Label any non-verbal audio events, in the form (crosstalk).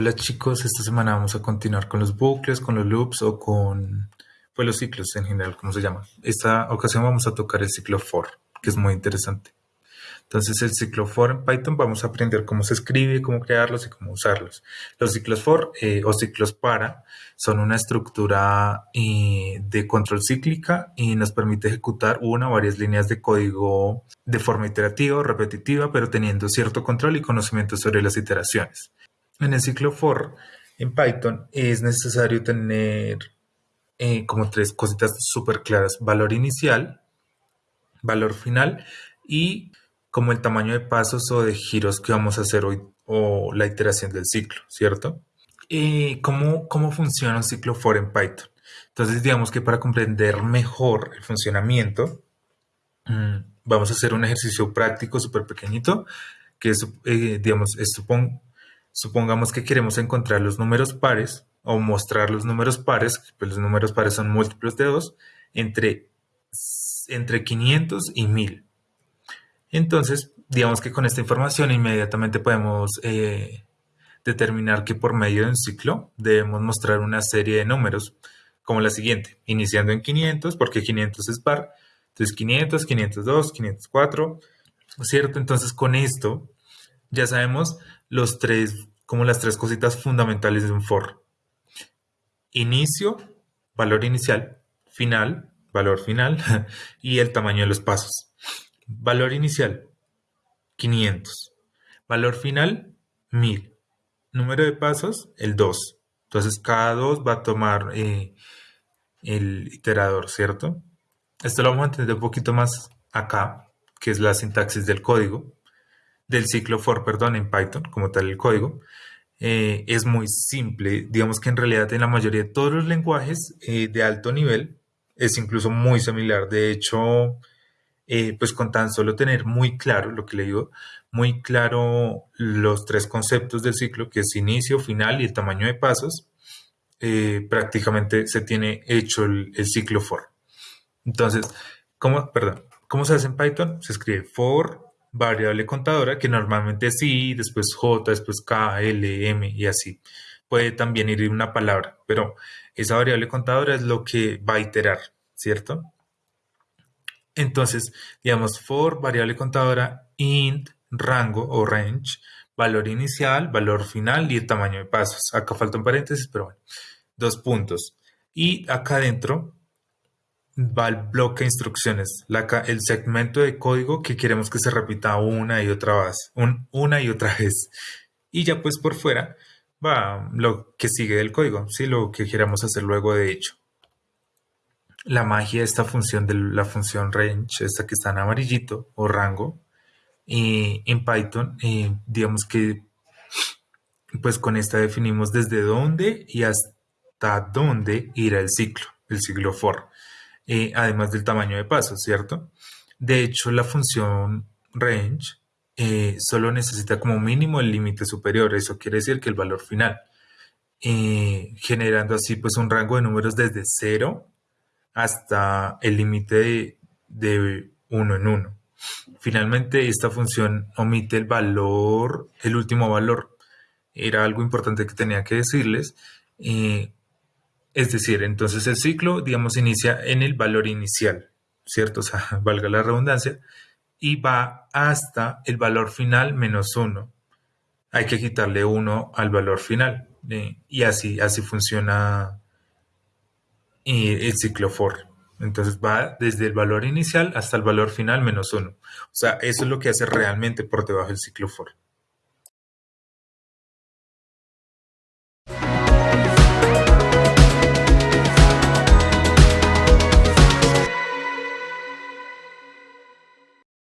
Hola chicos, esta semana vamos a continuar con los bucles, con los loops o con pues, los ciclos en general, como se llama. Esta ocasión vamos a tocar el ciclo for, que es muy interesante. Entonces el ciclo for en Python vamos a aprender cómo se escribe, cómo crearlos y cómo usarlos. Los ciclos for eh, o ciclos para son una estructura eh, de control cíclica y nos permite ejecutar una o varias líneas de código de forma iterativa o repetitiva, pero teniendo cierto control y conocimiento sobre las iteraciones. En el ciclo for en Python es necesario tener eh, como tres cositas súper claras. Valor inicial, valor final y como el tamaño de pasos o de giros que vamos a hacer hoy o la iteración del ciclo, ¿cierto? ¿Y cómo, cómo funciona un ciclo for en Python? Entonces, digamos que para comprender mejor el funcionamiento, mm, vamos a hacer un ejercicio práctico súper pequeñito, que es, eh, digamos, supongamos que queremos encontrar los números pares o mostrar los números pares, pues los números pares son múltiplos de 2, entre, entre 500 y 1000. Entonces, digamos que con esta información inmediatamente podemos eh, determinar que por medio de un ciclo debemos mostrar una serie de números como la siguiente, iniciando en 500, porque 500 es par, entonces 500, 502, 504, ¿cierto? Entonces con esto ya sabemos los tres, como las tres cositas fundamentales de un for. Inicio, valor inicial, final, valor final (laughs) y el tamaño de los pasos. Valor inicial, 500. Valor final, 1000. Número de pasos, el 2. Entonces, cada 2 va a tomar eh, el iterador, ¿cierto? Esto lo vamos a entender un poquito más acá, que es la sintaxis del código, del ciclo for, perdón, en Python, como tal el código. Eh, es muy simple. Digamos que en realidad en la mayoría de todos los lenguajes eh, de alto nivel es incluso muy similar. De hecho, eh, pues con tan solo tener muy claro lo que le digo, muy claro los tres conceptos del ciclo, que es inicio, final y el tamaño de pasos, prácticamente se tiene hecho el, ciclo for. Entonces, ¿cómo, perdón, ¿cómo se hace en Python? Se escribe for variable contadora, que normalmente es i, después j, después k, l, m y así. Puede también ir una palabra, pero esa variable contadora es lo que va a iterar, ¿cierto? Entonces, digamos, for variable contadora int rango o range, valor inicial, valor final y el tamaño de pasos. Acá falta un paréntesis, pero bueno, dos puntos. Y acá adentro va el bloque de instrucciones, el segmento de código que queremos que se repita una y otra vez, una y otra vez. Y ya pues por fuera va lo que sigue del código, ¿sí? lo que queramos hacer luego de hecho la magia de esta función de la función range, esta que está en amarillito o rango, y en Python, digamos que pues con esta definimos desde dónde y hasta dónde irá el ciclo, el ciclo for, eh, además del tamaño de pasos, ¿cierto? De hecho, la función range eh, solo necesita como mínimo el límite superior, eso quiere decir que el valor final, generando así pues un rango de números desde 0 hasta el límite de, uno en uno. Finalmente, esta función omite el valor, el último valor. Era algo importante que tenía que decirles. Eh, es decir, entonces el ciclo, digamos, inicia en el valor inicial, ¿cierto? O sea, (laughs) valga la redundancia, y va hasta el valor final menos uno. Hay que quitarle uno al valor final. Eh, y así, así funciona el ciclo for. Entonces va desde el valor inicial hasta el valor final menos uno. O sea, eso es lo que hace realmente por debajo del ciclo for.